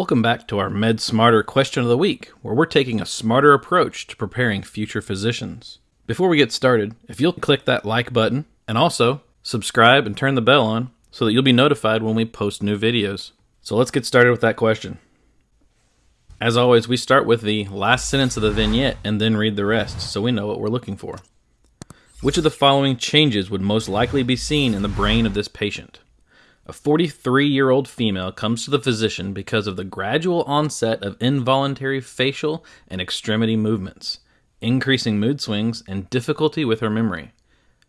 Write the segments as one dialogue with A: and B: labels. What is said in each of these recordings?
A: Welcome back to our Med Smarter question of the week, where we're taking a smarter approach to preparing future physicians. Before we get started, if you'll click that like button and also subscribe and turn the bell on so that you'll be notified when we post new videos. So let's get started with that question. As always, we start with the last sentence of the vignette and then read the rest so we know what we're looking for. Which of the following changes would most likely be seen in the brain of this patient? A 43 year old female comes to the physician because of the gradual onset of involuntary facial and extremity movements, increasing mood swings, and difficulty with her memory.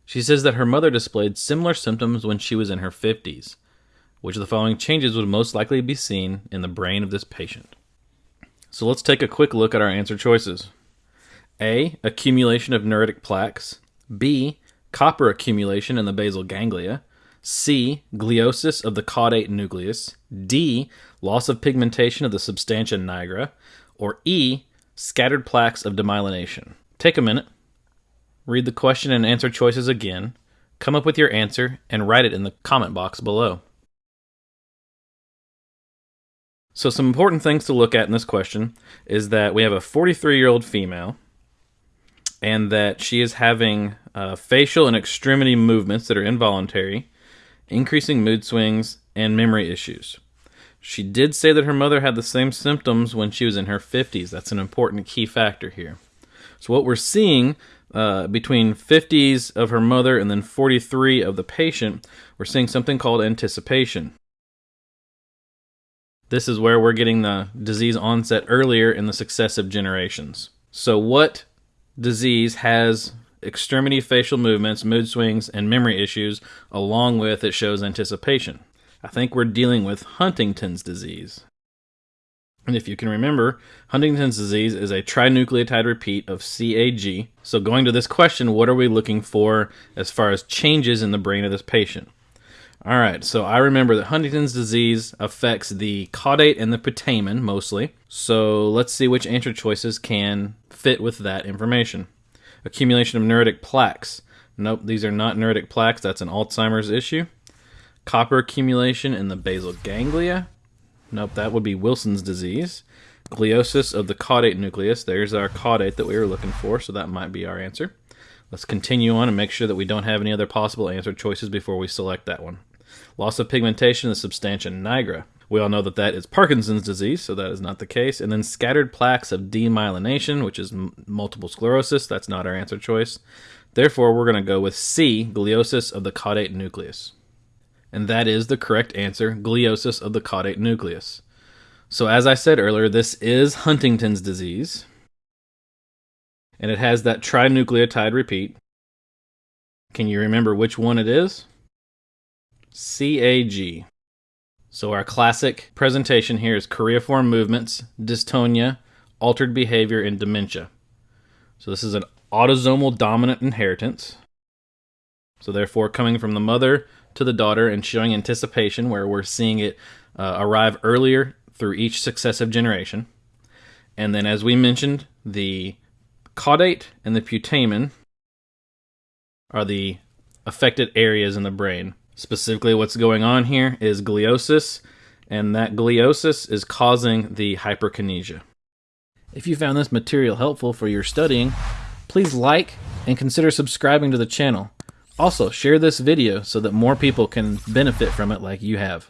A: She says that her mother displayed similar symptoms when she was in her 50s. Which the following changes would most likely be seen in the brain of this patient? So let's take a quick look at our answer choices. A. Accumulation of neuritic plaques. B. Copper accumulation in the basal ganglia. C. Gliosis of the caudate nucleus. D. Loss of pigmentation of the substantia nigra. Or E. Scattered plaques of demyelination. Take a minute, read the question and answer choices again, come up with your answer, and write it in the comment box below. So, some important things to look at in this question is that we have a 43 year old female and that she is having uh, facial and extremity movements that are involuntary increasing mood swings, and memory issues. She did say that her mother had the same symptoms when she was in her 50s. That's an important key factor here. So, what we're seeing uh, between 50s of her mother and then 43 of the patient, we're seeing something called anticipation. This is where we're getting the disease onset earlier in the successive generations. So, what disease has extremity facial movements, mood swings, and memory issues, along with it shows anticipation. I think we're dealing with Huntington's disease. And if you can remember, Huntington's disease is a trinucleotide repeat of CAG. So, going to this question, what are we looking for as far as changes in the brain of this patient? All right, so I remember that Huntington's disease affects the caudate and the putamen mostly. So, let's see which answer choices can fit with that information. Accumulation of neuritic plaques. Nope, these are not neuritic plaques. That's an Alzheimer's issue. Copper accumulation in the basal ganglia. Nope, that would be Wilson's disease. Gliosis of the caudate nucleus. There's our caudate that we were looking for, so that might be our answer. Let's continue on and make sure that we don't have any other possible answer choices before we select that one. Loss of pigmentation in the substantia nigra. We all know that that is Parkinson's disease, so that is not the case. And then scattered plaques of demyelination, which is m- multiple sclerosis. That's not our answer choice. Therefore, we're going to go with C, gliosis of the caudate nucleus. And that is the correct answer, gliosis of the caudate nucleus. So, as I said earlier, this is Huntington's disease. And it has that trinucleotide repeat. Can you remember which one it is? CAG. So our classic presentation here is choreiform movements, dystonia, altered behavior, and dementia. So this is an autosomal dominant inheritance. So therefore, coming from the mother to the daughter and showing anticipation, where we're seeing it uh, arrive earlier through each successive generation. And then, as we mentioned, the caudate and the putamen are the affected areas in the brain. Specifically, what's going on here is gliosis, and that gliosis is causing the hyperkinesia. If you found this material helpful for your studying, please like and consider subscribing to the channel. Also, share this video so that more people can benefit from it like you have.